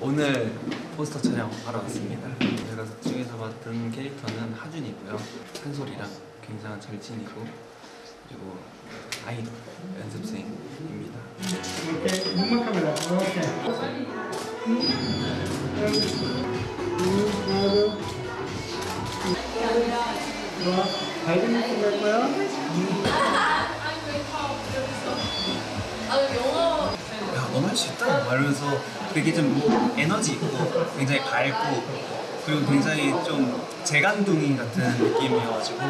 오늘 포스터 촬영하러 왔습니다. 제가 중에서 맡은 캐릭터는 하준이고요. 한솔이랑 굉장한 절친이고 그리고 아이돌 연습생입니다. 오케이, 눈만 카메라. 오케이. 좋아. 밝은 모습 갈 거야? 야, 넌할수 있다! 말하면서 되게 좀 에너지 있고 굉장히 밝고 그리고 굉장히 좀 재간둥이 같은 느낌이어가지고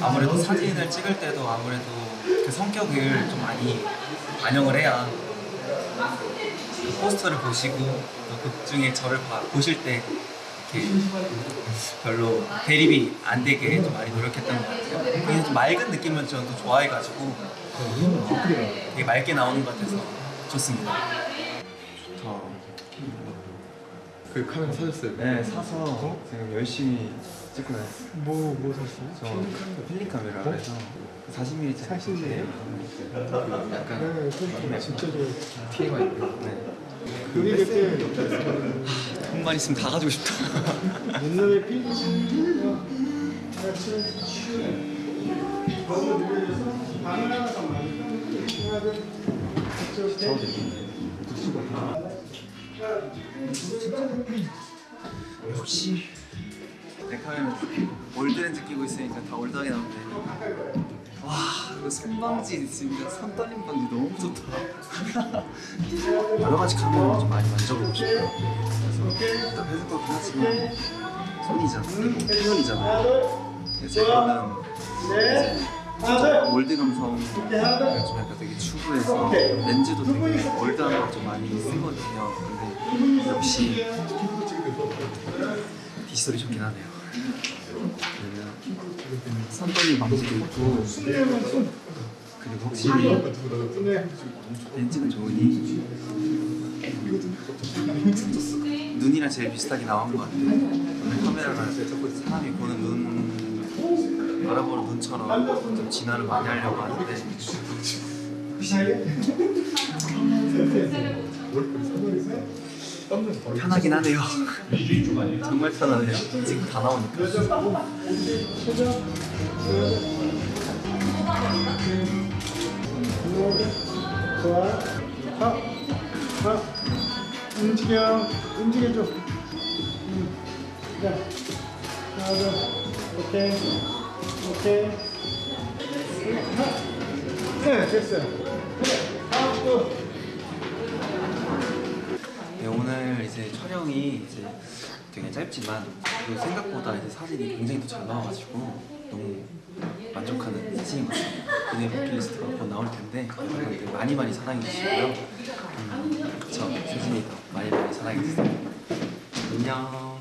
아무래도 사진을 찍을 때도 아무래도 그 성격을 좀 많이 반영을 해야 포스터를 보시고 또극 중에 저를 봐- 보실 때 이렇게 별로 대립이 안 되게 좀 많이 노력했던 것 같아요. 그냥 좀 맑은 느낌을 저는 또 좋아해가지고 되게 맑게 나오는 것 같아서 좋습니다. 좋다. 그 카메라 사줬어요? 네, 사서 지금 열심히 찍고 다녔어요. 뭐, 뭐 샀어? 저 필름 카메라 그래서 40mm 짜리 40mm? 약간 네, 진짜 좋아. TMI 네. 여기 그때 돈만 있으면 다 가지고 싶다. 옛날에 필름 더 많이 역시 내 카메라 올드렌즈 끼고 있으니까 다 올드하게 나오네. 와 이거 손방지 있으니까 손 떨림 방지 너무 좋다. 여러 가지 카메라 좀 많이 만져보고 싶어요. 그래서 일단 페스코도 하지만 소니잖아. 소니잖아. 제 거는 이제 old 감성 좀 약간 되게 추구해서 렌즈도 되게 old한 거 좀 많이 쓰거든요. 근데 역시 뒷소리 좋긴 하네요. 왜냐면 손떨림 방지도 있고 그리고 확실히 렌즈는 좋으니 눈이랑 제일 비슷하게 나온 것 같아요. 카메라가 사람이 보는 눈 바라보는 눈처럼 좀 진화를 많이 하려고 하는데 편하긴 하네요. 정말 편하네요. 지금 다 나오니까. 좋아. 하, 하. 움직여. 움직여줘. 음. 자. 둘. 오케이. 오케이. 하. 네, 됐어요. 네, 오늘 이제 촬영이 이제 되게 짧지만 그 생각보다 이제 사진이 굉장히 또잘 나와가지고 너무 만족하는 사진인 것 같아요. 이내 버킷리스트가 곧 나올 텐데 여러분들 많이 많이 사랑해 주시고요. 음, 저 세진이 더 많이 많이 사랑해 주세요. 안녕.